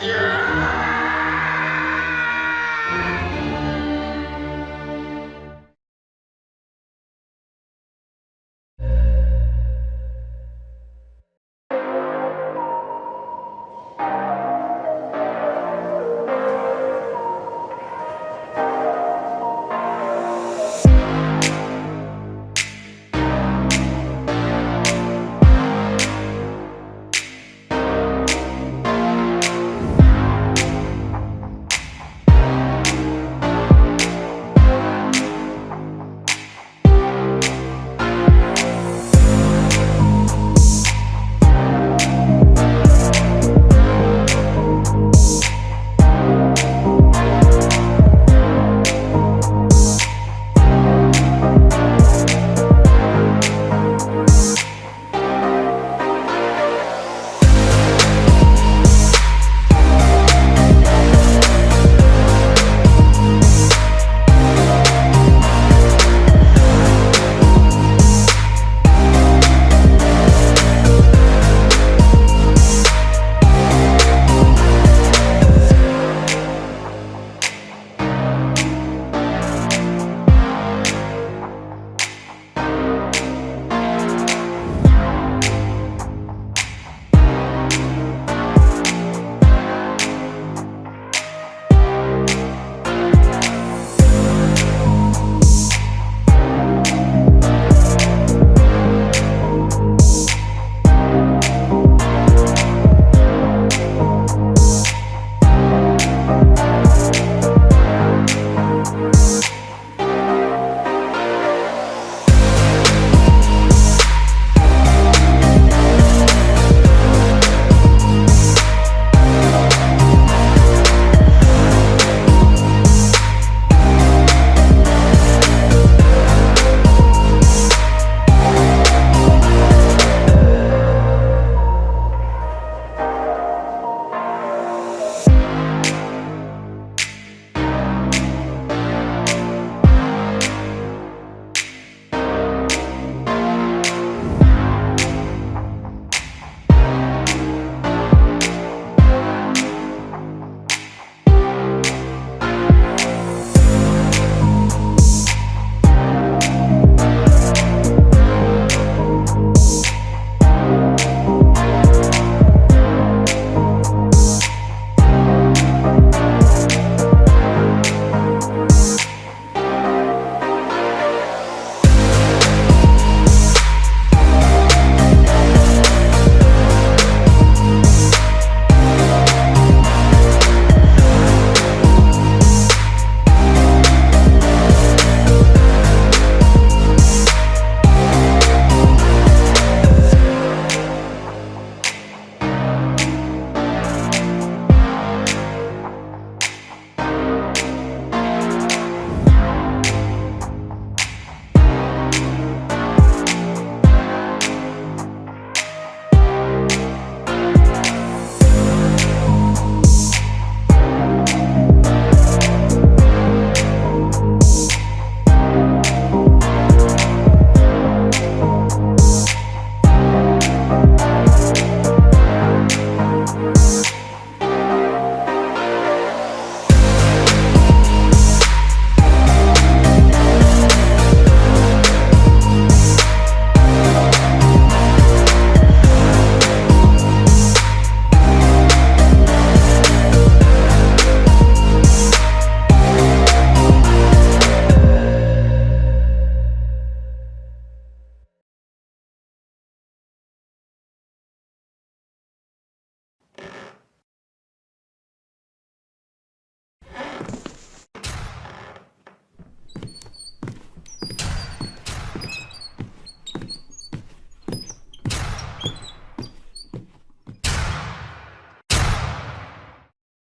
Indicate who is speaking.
Speaker 1: Yeah.